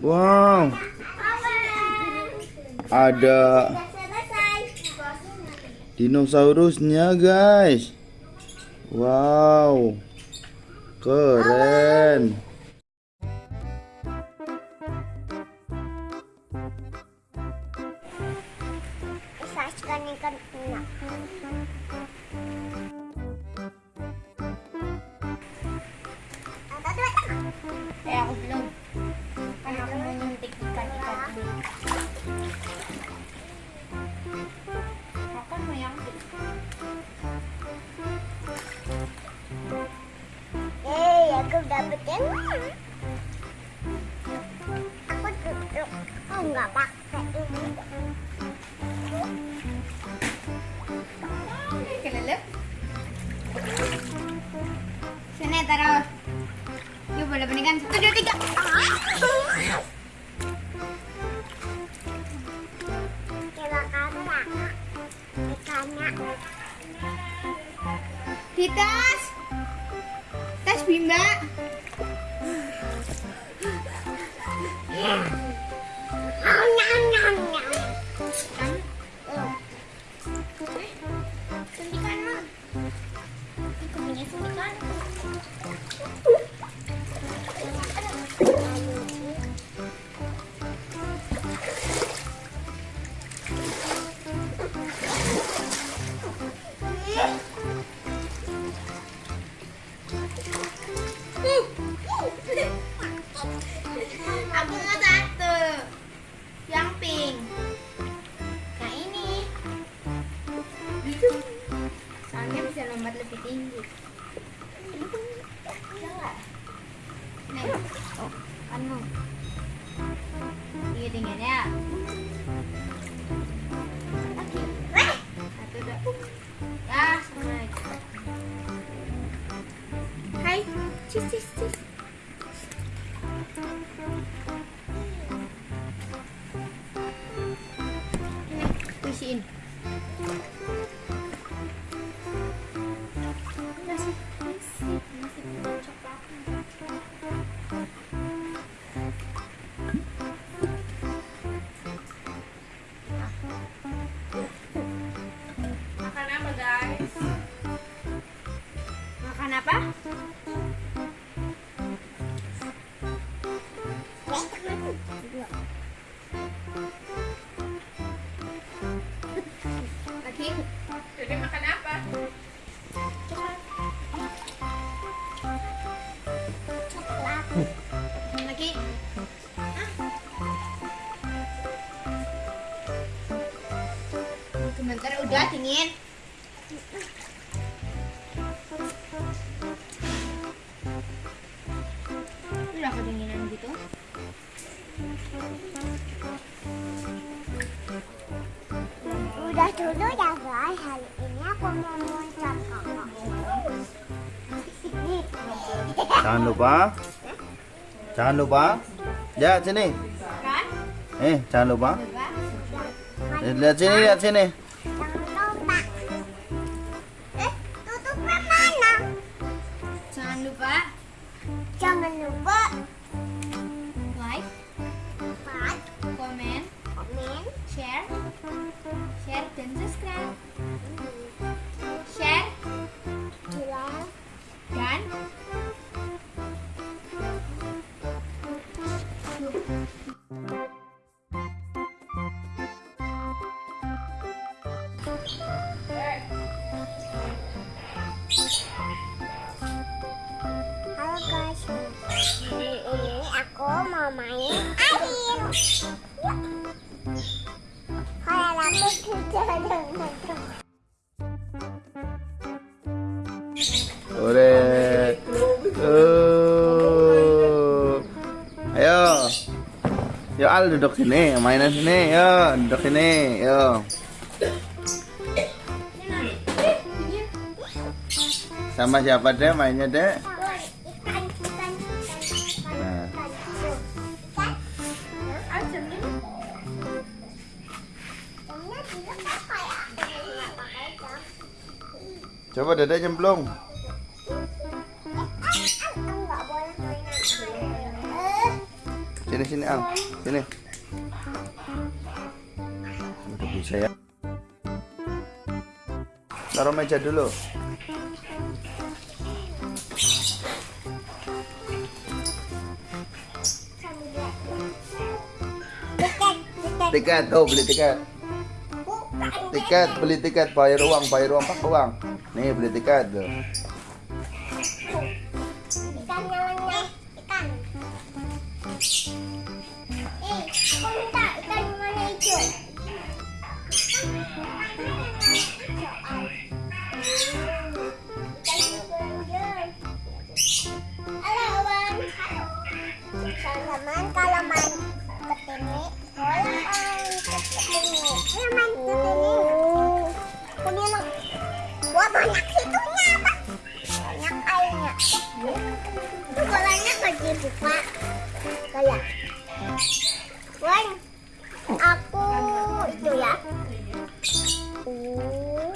Wow. Ada dinosaurusnya, guys. Wow. Keren. Tuna. Dapet yang mana? Aku duduk. Oh, nggak pakai ini. Sini taruh. Yuk boleh berikan satu dua tiga. Coba Oh. Satu dua. Ya, sama aja. Hai. Cis, cis, cis. Jadi makan apa? Coklat. Lagi. Sebentar udah dingin. Udah kedinginan gitu. Udah dulu ya Jangan lupa. Jangan lupa. Ya, sini. Kan? Eh, jangan lupa. Eh, Lihat sini, lihat sini. Mau main air. Aku sudah dengan Ore. Oh. Ayo. Yo Al duduk sini, mainan sini. Yo, duduk sini. Yo. Sama siapa deh mainnya deh? Mainan air. Eh, Sini sini Ang. Sini. Udah bisa ya. Taruh meja dulu. Tiket, tuh beli tiket. Tiket beli tiket bayar uang bayar uang pakai uang. Nih beli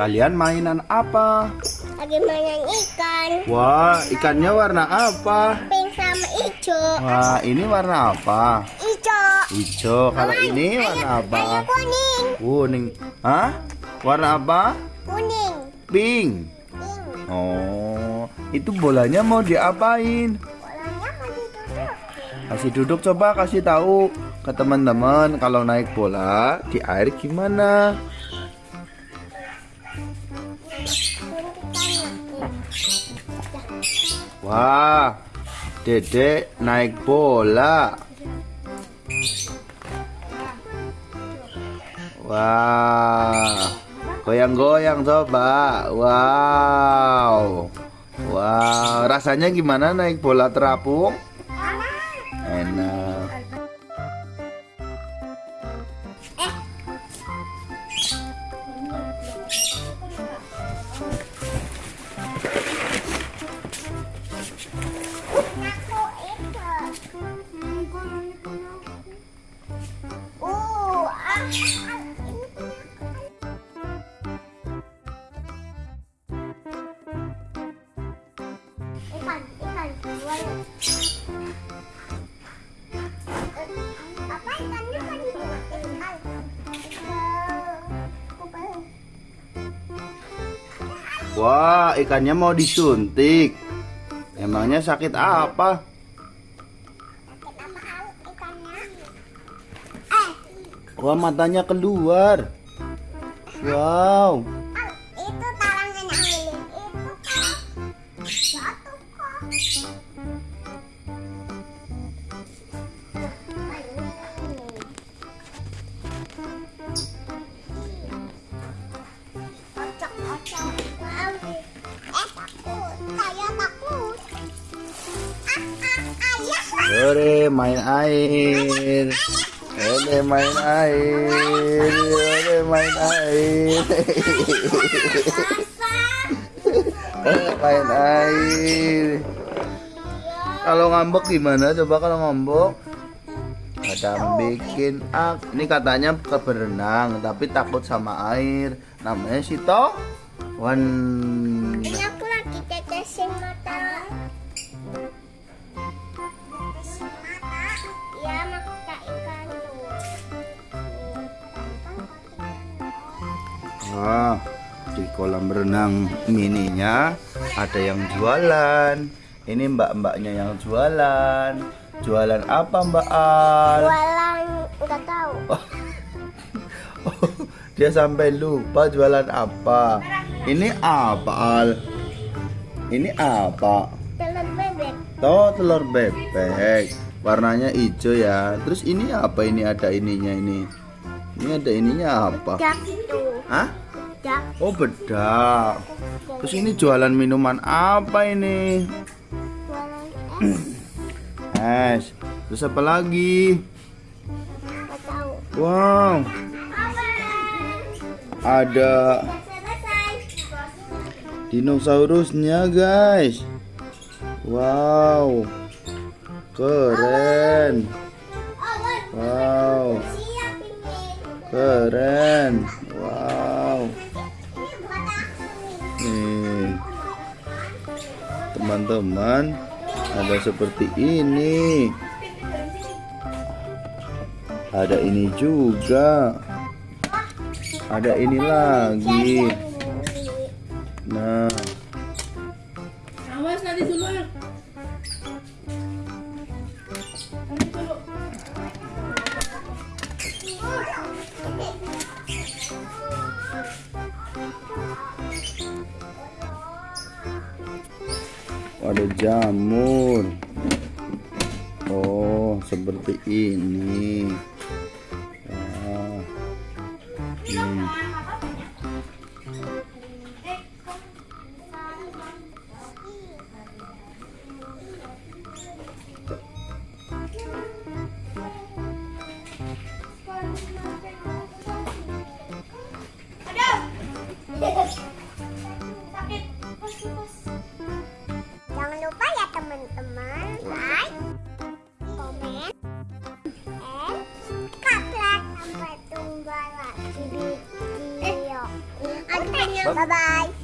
Kalian mainan apa? lagi main ikan. Wah, ikannya warna apa? Pink sama hijau. Wah, ini warna apa? Hijau. Hijau. Kalau ini warna apa? Ayo kuning. Kuning. Hah? Warna apa? Kuning. Pink. Pink. Oh, itu bolanya mau diapain? Bolanya mau. Kasih duduk coba kasih tahu ke teman-teman kalau naik bola di air gimana? Wah, Dedek naik bola. Wah, goyang-goyang coba. Wow, wow, rasanya gimana naik bola terapung? Wah, ikannya mau disuntik. Emangnya sakit apa? Wah, matanya keluar. Wow. Sore main air. Sore main air. Sore main air. main air. Kalau ngambek gimana? Coba kalau ngambek. Kadang bikin ak. Ini katanya ke berenang, tapi takut sama air. Namanya Sito. Wan. Wah, di kolam renang mininya ada yang jualan. Ini mbak-mbaknya yang jualan. Jualan apa Mbak Al? Jualan nggak tahu. Dia sampai lupa jualan apa. Ini apa Al? Ini apa? Telur bebek. Tuh telur bebek. Warnanya hijau ya. Terus ini apa ini ada ininya ini? Ini ada ininya apa? Jak itu. Hah? Jak. Oh bedak. Terus ini jualan minuman apa ini? Jualan es. Es. Terus apa lagi? Tahu. Wow, ada dinosaurusnya guys. Wow, keren. Keren. Wow. Nih, teman-teman, ada seperti ini. Ada ini juga. Ada ini lagi. Ada jamur. Oh, seperti ini. Wah. Hmm. Teman-teman like, komen, and subscribe sampai jumpa lagi di video. Bye bye.